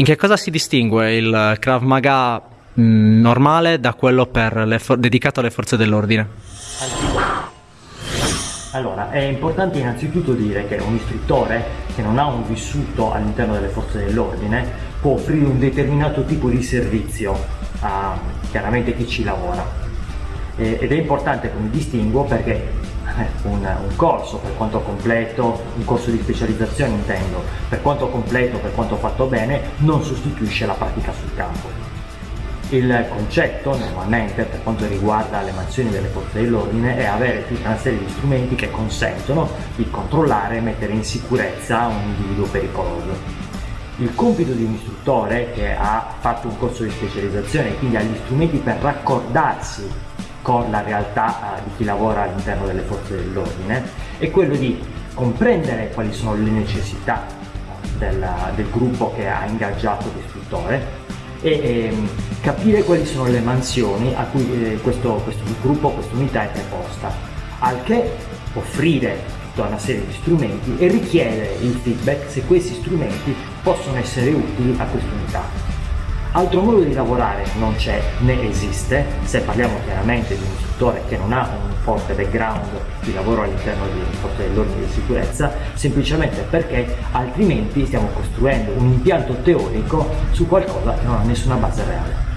In che cosa si distingue il Krav Maga mh, normale da quello dedicato alle forze dell'ordine? Allora, è importante innanzitutto dire che un istruttore che non ha un vissuto all'interno delle forze dell'ordine può offrire un determinato tipo di servizio a chiaramente chi ci lavora. ed è importante come distinguo perché un, un, corso per quanto completo, un corso di specializzazione intendo, per quanto completo, per quanto fatto bene, non sostituisce la pratica sul campo. Il concetto normalmente per quanto riguarda le mansioni delle forze dell'ordine è avere tutta una serie di strumenti che consentono di controllare e mettere in sicurezza un individuo pericoloso. Il compito di un istruttore che ha fatto un corso di specializzazione e quindi ha gli strumenti per raccordarsi con la realtà eh, di chi lavora all'interno delle forze dell'ordine è quello di comprendere quali sono le necessità del, del gruppo che ha ingaggiato l'istruttore e ehm, capire quali sono le mansioni a cui eh, questo, questo gruppo, questa unità è preposta, al che offrire tutta una serie di strumenti e richiedere il feedback se questi strumenti possono essere utili a questa unità. Altro modo di lavorare non c'è né esiste, se parliamo chiaramente di un istruttore che non ha un forte background di lavoro all'interno di forze dell'ordine di sicurezza, semplicemente perché altrimenti stiamo costruendo un impianto teorico su qualcosa che non ha nessuna base reale.